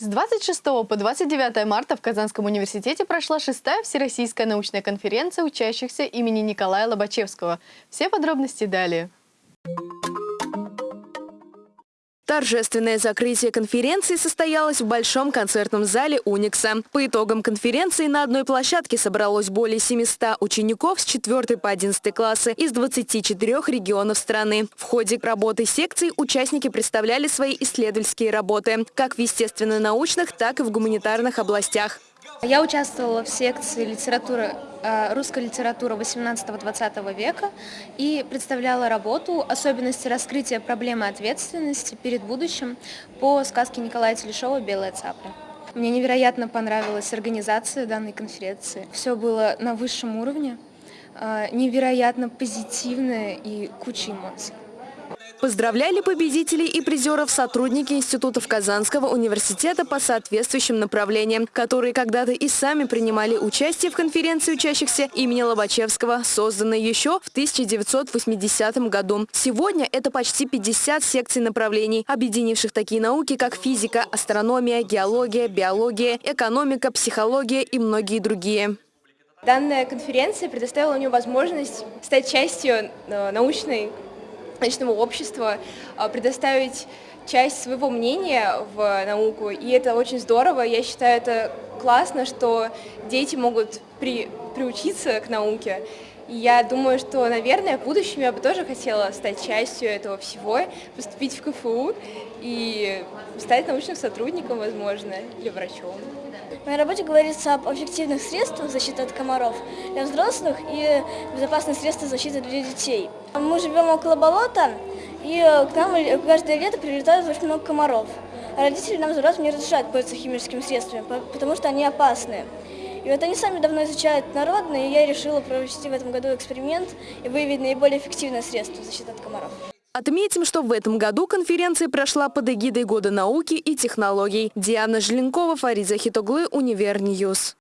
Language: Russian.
С 26 по 29 марта в Казанском университете прошла шестая всероссийская научная конференция учащихся имени Николая Лобачевского. Все подробности далее. Торжественное закрытие конференции состоялось в Большом концертном зале «Уникса». По итогам конференции на одной площадке собралось более 700 учеников с 4 по 11 классы из 24 регионов страны. В ходе работы секций участники представляли свои исследовательские работы как в естественно-научных, так и в гуманитарных областях. Я участвовала в секции литературы, э, русская литература 18-20 века и представляла работу «Особенности раскрытия проблемы ответственности перед будущим» по сказке Николая Телешова «Белая цапля». Мне невероятно понравилась организация данной конференции. Все было на высшем уровне, э, невероятно позитивное и куча эмоций. Поздравляли победителей и призеров сотрудники институтов Казанского университета по соответствующим направлениям, которые когда-то и сами принимали участие в конференции учащихся имени Лобачевского, созданной еще в 1980 году. Сегодня это почти 50 секций направлений, объединивших такие науки, как физика, астрономия, геология, биология, экономика, психология и многие другие. Данная конференция предоставила мне возможность стать частью э, научной научного общества, а, предоставить часть своего мнения в науку, и это очень здорово. Я считаю, это классно, что дети могут при, приучиться к науке. И я думаю, что, наверное, в будущем я бы тоже хотела стать частью этого всего, поступить в КФУ и стать научным сотрудником, возможно, или врачом. В моей работе говорится об эффективных средствах защиты от комаров для взрослых и безопасных средствах защиты для детей. Мы живем около болота, и к нам каждое лето прилетают очень много комаров. А родители нам взрослым не разрешают пользоваться химическими средствами, потому что они опасны. И вот они сами давно изучают народные, и я решила провести в этом году эксперимент и выявить наиболее эффективное средство защиты от комаров. Отметим, что в этом году конференция прошла под эгидой Года науки и технологий. Диана Желенкова, Фарид Захитоглы, UniverNews.